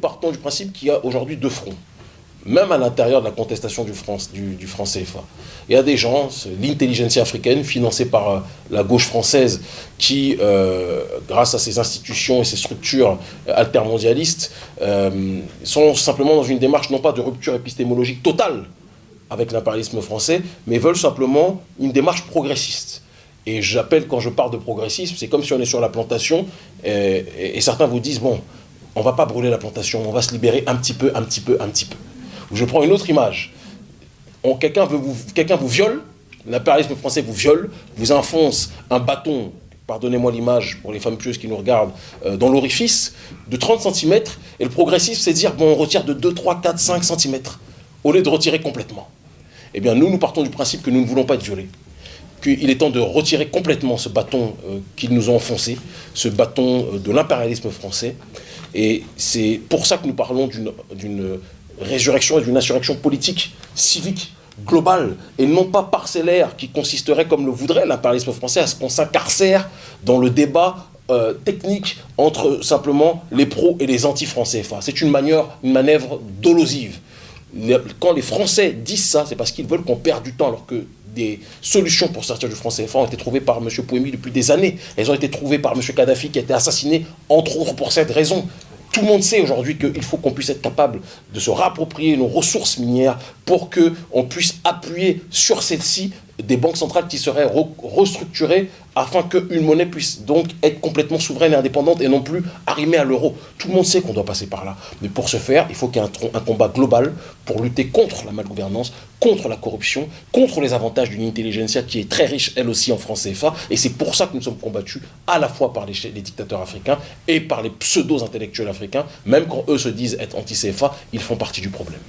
partons du principe qu'il y a aujourd'hui deux fronts même à l'intérieur de la contestation du, France, du, franc CFA. Il y a des gens, l'intelligentsia africaine, financée par euh, la gauche française, qui, euh, grâce à ses institutions et ses structures euh, altermondialistes, sont simplement dans une démarche non pas de rupture épistémologique totale avec l'impérialisme français, mais veulent simplement une démarche progressiste. Et j'appelle, quand je parle de progressisme, c'est comme si on est sur la plantation, et certains vous disent, bon, on ne va pas brûler la plantation, on va se libérer un petit peu, un petit peu, un petit peu. Je prends une autre image. Quelqu'un vous, viole, l'impérialisme français vous viole, vous enfonce un bâton, pardonnez-moi l'image pour les femmes pieuses qui nous regardent, euh, dans l'orifice de 30 cm, et le progressif, c'est dire, bon, on retire de 2, 3, 4, 5 cm, au lieu de retirer complètement. Eh bien, nous, nous partons du principe que nous ne voulons pas être violés, qu'il est temps de retirer complètement ce bâton euh, qu'ils nous ont enfoncé, ce bâton euh, de l'impérialisme français, et c'est pour ça que nous parlons d'une résurrection et d'une insurrection politique, civique, globale, et non pas parcellaire, qui consisterait, comme le voudrait l'impérialisme français, à ce qu'on s'incarcère dans le débat euh, technique entre simplement les pros et les anti-français. c'est une une manœuvre dolosive. Quand les Français disent ça, c'est parce qu'ils veulent qu'on perde du temps, alors que des solutions pour sortir du franc CFA ont été trouvées par M. Pouemi depuis des années. Elles ont été trouvées par M. Kadhafi qui a été assassiné, entre autres, pour cette raison. Tout le monde sait aujourd'hui qu'il faut qu'on puisse être capable de se rapproprier nos ressources minières pour qu'on puisse appuyer sur celles-ci des banques centrales qui seraient restructurées afin qu'une monnaie puisse donc être complètement souveraine et indépendante et non plus arrimée à l'euro. Tout le monde sait qu'on doit passer par là. Mais pour ce faire, il faut qu'il y ait un, combat global pour lutter contre la malgouvernance, contre la corruption, contre les avantages d'une intelligentsia qui est très riche, elle aussi, en France CFA. Et c'est pour ça que nous sommes combattus à la fois par les, les dictateurs africains et par les pseudo-intellectuels africains. Même quand eux se disent être anti-CFA, ils font partie du problème.